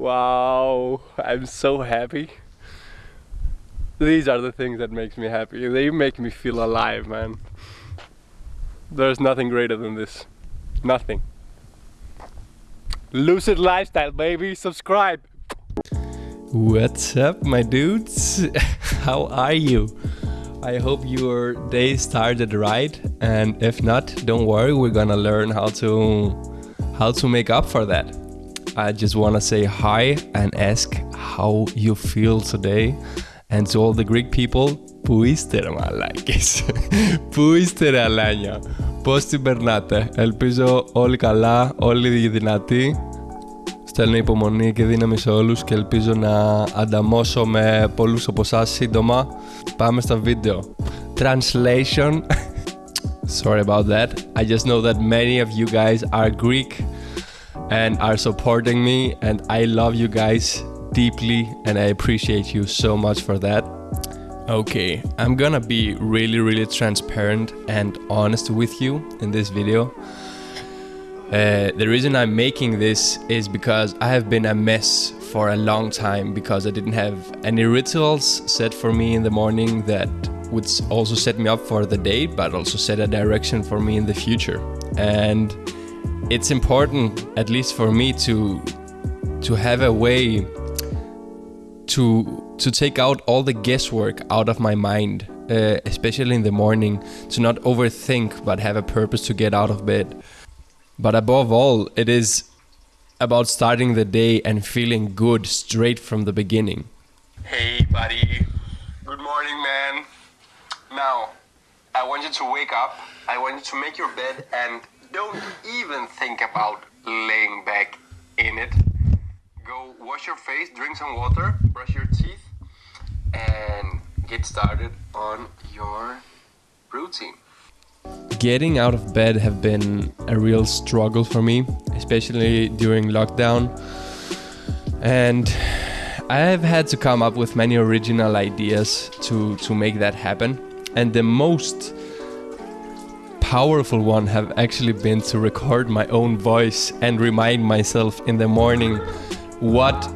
Wow, I'm so happy. These are the things that makes me happy. They make me feel alive, man. There's nothing greater than this. Nothing. Lucid lifestyle, baby. Subscribe. What's up, my dudes? How are you? I hope your day started right, and if not, don't worry. We're gonna learn how to how to make up for that. I just wanna say hi and ask how you feel today. And to all the Greek people, πού είστε ρε μαλάκες, πού είστε ρε αλάνια, πώς την περνάτε, ελπίζω όλοι καλά, όλοι δυνατοί. Στέλνω υπομονή και δύναμη σε όλους και ελπίζω να ανταμώσω με πολλούς από εσάς σύντομα. Πάμε στα βίντεο. Translation. Sorry about that. I just know that many of you guys are Greek and are supporting me and I love you guys deeply and I appreciate you so much for that. Okay, I'm gonna be really really transparent and honest with you in this video. Uh, the reason I'm making this is because I have been a mess for a long time because I didn't have any rituals set for me in the morning that would also set me up for the day but also set a direction for me in the future. And it's important at least for me to to have a way to to take out all the guesswork out of my mind, uh, especially in the morning, to not overthink but have a purpose to get out of bed. But above all, it is about starting the day and feeling good straight from the beginning. Hey, buddy. Good morning, man. Now, I want you to wake up. I want you to make your bed and don't even think about laying back in it. Go wash your face, drink some water, brush your teeth, and get started on your routine. Getting out of bed have been a real struggle for me, especially during lockdown. And I have had to come up with many original ideas to, to make that happen. And the most powerful one have actually been to record my own voice and remind myself in the morning what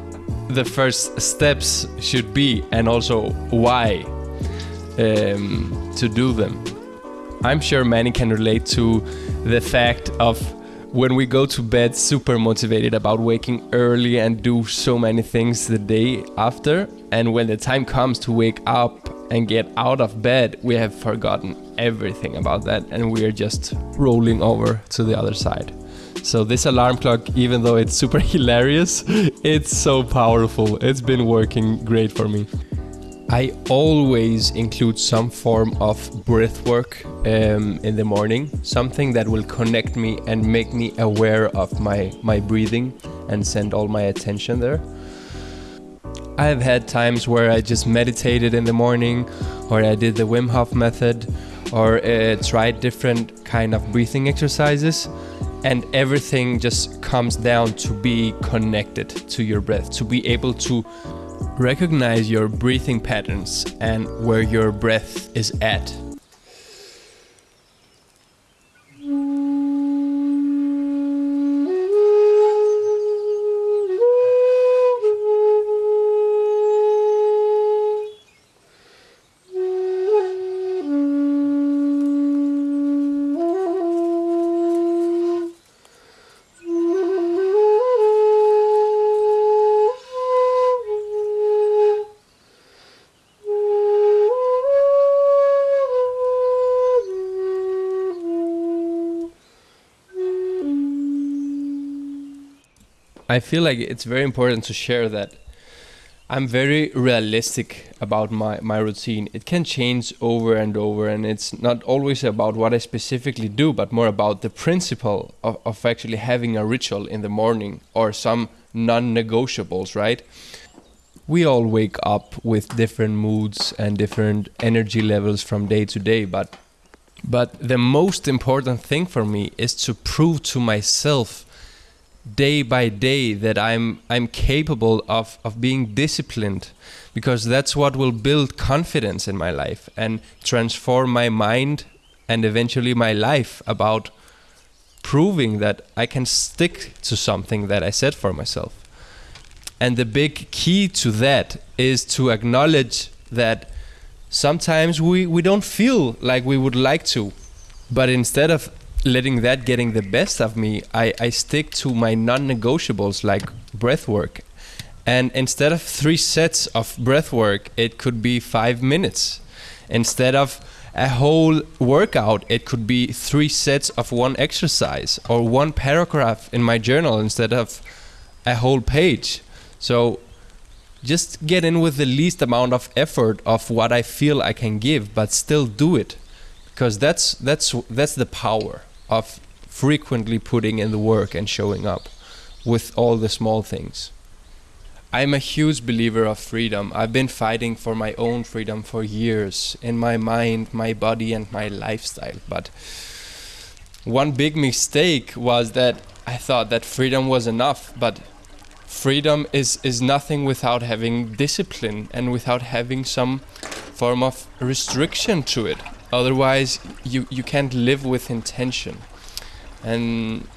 the first steps should be and also why um, to do them. I'm sure many can relate to the fact of when we go to bed super motivated about waking early and do so many things the day after, and when the time comes to wake up and get out of bed, we have forgotten everything about that and we are just rolling over to the other side. So, this alarm clock, even though it's super hilarious, it's so powerful. It's been working great for me. I always include some form of breath work um, in the morning, something that will connect me and make me aware of my, my breathing and send all my attention there. I have had times where I just meditated in the morning, or I did the Wim Hof method, or uh, tried different kind of breathing exercises, and everything just comes down to be connected to your breath, to be able to recognize your breathing patterns and where your breath is at. I feel like it's very important to share that I'm very realistic about my, my routine. It can change over and over, and it's not always about what I specifically do, but more about the principle of, of actually having a ritual in the morning or some non negotiables, right? We all wake up with different moods and different energy levels from day to day, but but the most important thing for me is to prove to myself day by day that I'm I'm capable of of being disciplined because that's what will build confidence in my life and transform my mind and eventually my life about proving that I can stick to something that I set for myself. And the big key to that is to acknowledge that sometimes we, we don't feel like we would like to. But instead of letting that getting the best of me, I, I stick to my non negotiables like breath work. And instead of three sets of breath work, it could be five minutes. Instead of a whole workout, it could be three sets of one exercise or one paragraph in my journal instead of a whole page. So just get in with the least amount of effort of what I feel I can give, but still do it. Because that's that's that's the power of frequently putting in the work and showing up with all the small things. I'm a huge believer of freedom. I've been fighting for my own freedom for years in my mind, my body, and my lifestyle. But one big mistake was that I thought that freedom was enough, but freedom is, is nothing without having discipline and without having some form of restriction to it. Otherwise, you, you can't live with intention. And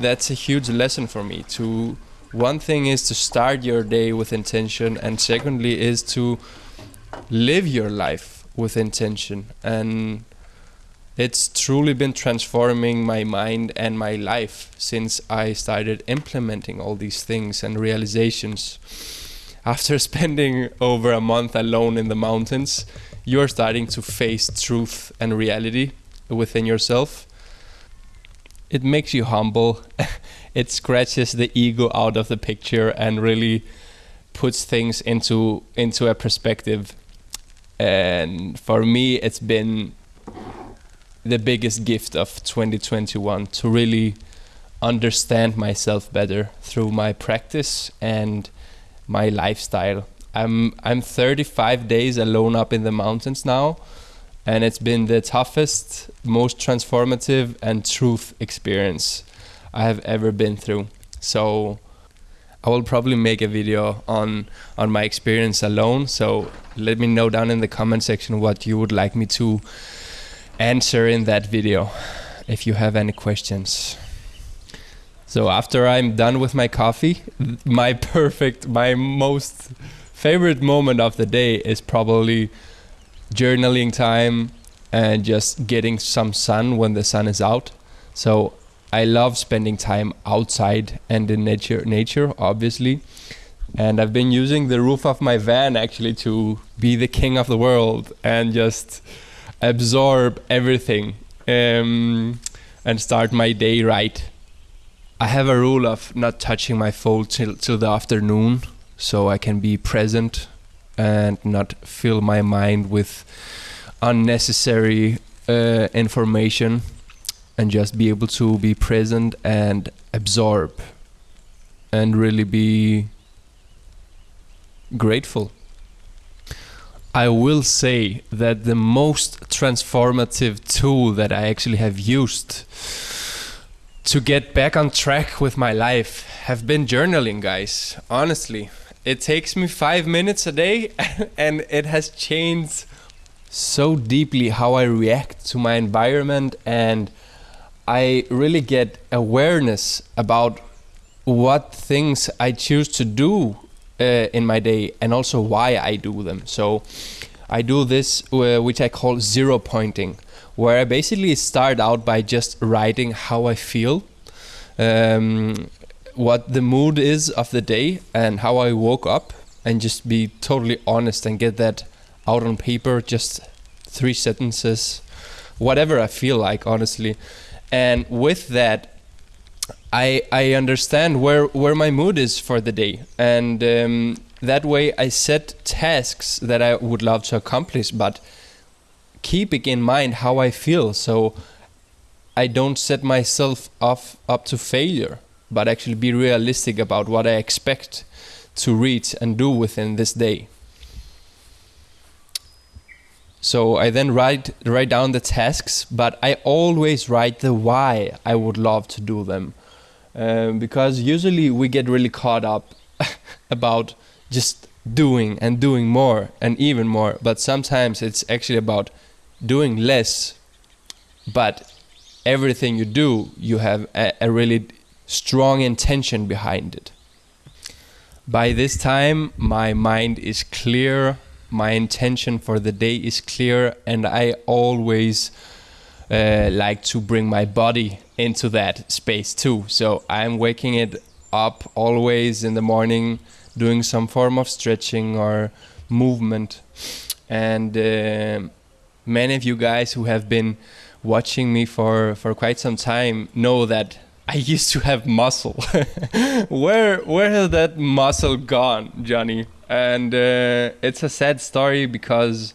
that's a huge lesson for me to one thing is to start your day with intention and secondly is to live your life with intention and it's truly been transforming my mind and my life since I started implementing all these things and realizations. After spending over a month alone in the mountains, you're starting to face truth and reality within yourself. It makes you humble it scratches the ego out of the picture and really puts things into into a perspective. And for me, it's been the biggest gift of 2021 to really understand myself better through my practice and my lifestyle. I'm I'm 35 days alone up in the mountains now, and it's been the toughest, most transformative and truth experience I have ever been through. So I will probably make a video on on my experience alone. So let me know down in the comment section what you would like me to answer in that video if you have any questions. So after I'm done with my coffee, my perfect, my most favorite moment of the day is probably journaling time and just getting some sun when the sun is out. So I love spending time outside and in nature, nature obviously. And I've been using the roof of my van actually to be the king of the world and just absorb everything um, and start my day right. I have a rule of not touching my phone till, till the afternoon so I can be present and not fill my mind with unnecessary uh, information and just be able to be present and absorb and really be grateful. I will say that the most transformative tool that I actually have used to get back on track with my life have been journaling, guys. Honestly, it takes me five minutes a day and it has changed so deeply how I react to my environment and I really get awareness about what things I choose to do uh, in my day and also why I do them. So I do this, uh, which I call zero pointing, where I basically start out by just writing how I feel, um, what the mood is of the day, and how I woke up, and just be totally honest and get that out on paper, just three sentences, whatever I feel like, honestly. And with that I I understand where where my mood is for the day, and um, that way I set tasks that I would love to accomplish, but keeping in mind how I feel, so I don't set myself off up to failure, but actually be realistic about what I expect to reach and do within this day. So I then write write down the tasks, but I always write the why I would love to do them, um, because usually we get really caught up about just doing and doing more and even more. But sometimes it's actually about doing less, but everything you do, you have a, a really strong intention behind it. By this time, my mind is clear, my intention for the day is clear, and I always uh, like to bring my body into that space too. So I'm waking it up always in the morning, doing some form of stretching or movement. And uh, many of you guys who have been watching me for, for quite some time know that I used to have muscle. where where has that muscle gone, Johnny? And uh, it's a sad story because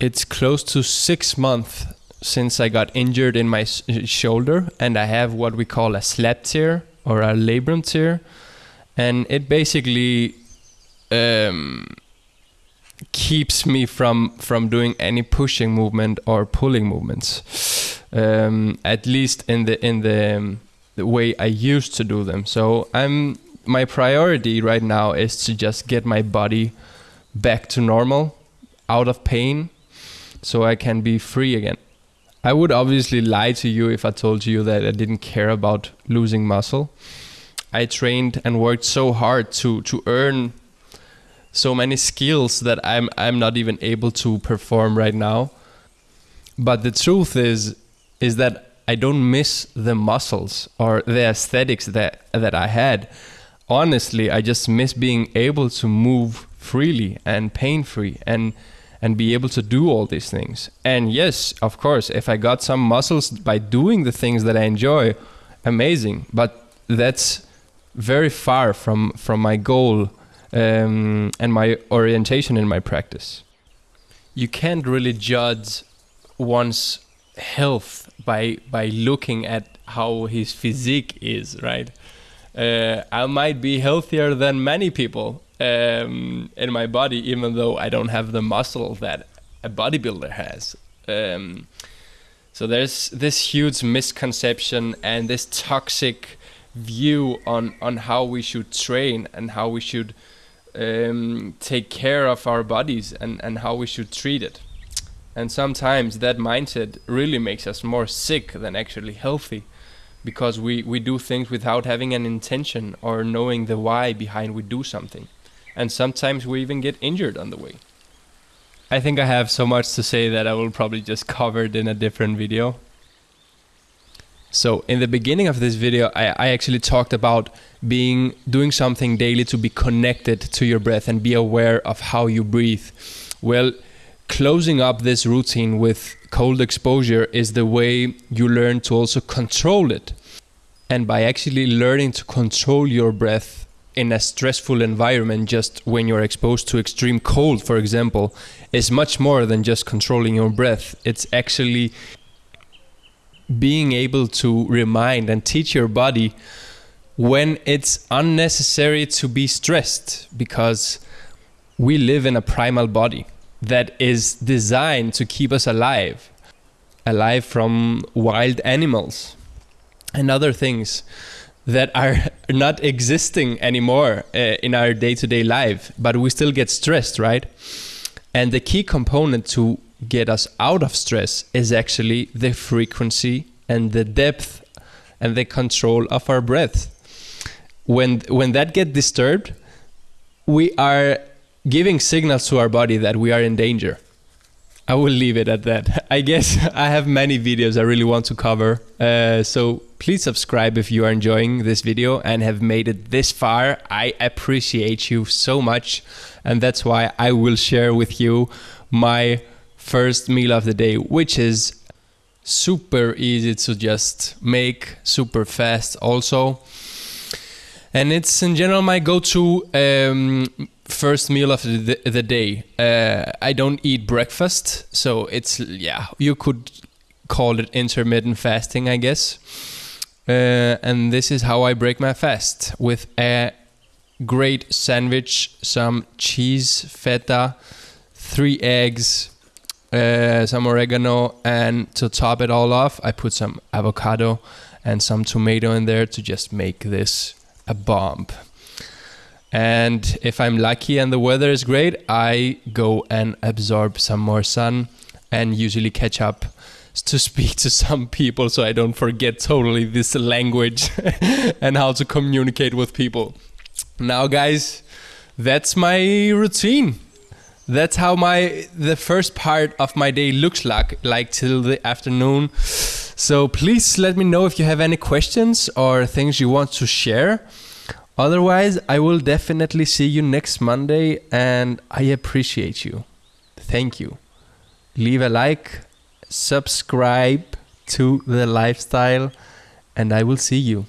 it's close to six months since I got injured in my shoulder, and I have what we call a slap tear or a labrum tear, and it basically um, keeps me from from doing any pushing movement or pulling movements. Um, at least in the in the, um, the way I used to do them. So I'm my priority right now is to just get my body back to normal, out of pain, so I can be free again. I would obviously lie to you if I told you that I didn't care about losing muscle. I trained and worked so hard to to earn so many skills that I'm I'm not even able to perform right now. But the truth is is that I don't miss the muscles or the aesthetics that that I had. Honestly, I just miss being able to move freely and pain free and and be able to do all these things. And yes, of course, if I got some muscles by doing the things that I enjoy, amazing. But that's very far from from my goal um, and my orientation in my practice. You can't really judge one's health by by looking at how his physique is, right? Uh, I might be healthier than many people um, in my body, even though I don't have the muscle that a bodybuilder has. Um, so there's this huge misconception and this toxic view on on how we should train and how we should um, take care of our bodies and, and how we should treat it. And sometimes that mindset really makes us more sick than actually healthy because we, we do things without having an intention or knowing the why behind we do something. And sometimes we even get injured on the way. I think I have so much to say that I will probably just cover it in a different video. So in the beginning of this video, I, I, actually talked about being doing something daily to be connected to your breath and be aware of how you breathe. Well, closing up this routine with cold exposure is the way you learn to also control it. And by actually learning to control your breath in a stressful environment, just when you're exposed to extreme cold, for example, is much more than just controlling your breath. It's actually being able to remind and teach your body when it's unnecessary to be stressed because we live in a primal body that is designed to keep us alive alive from wild animals and other things that are not existing anymore uh, in our day-to-day life but we still get stressed right? And the key component to get us out of stress is actually the frequency and the depth and the control of our breath. When when that get disturbed, we are giving signals to our body that we are in danger. I will leave it at that. I guess I have many videos I really want to cover. Uh, so please subscribe if you are enjoying this video and have made it this far. I appreciate you so much. And that's why I will share with you my first meal of the day, which is super easy to just make, super fast also. And it's in general my go-to um, first meal of the, the day. Uh, I don't eat breakfast, so it's yeah, you could call it intermittent fasting, I guess. Uh, and this is how I break my fast with a great sandwich, some cheese, feta, three eggs, uh, some oregano, and to top it all off, I put some avocado and some tomato in there to just make this a bomb. And if I'm lucky and the weather is great, I go and absorb some more sun and usually catch up to speak to some people so I don't forget totally this language and how to communicate with people. Now, guys, that's my routine. That's how my the first part of my day looks like, like till the afternoon. So please let me know if you have any questions or things you want to share. Otherwise, I will definitely see you next Monday and I appreciate you. Thank you. Leave a like, subscribe to the lifestyle, and I will see you.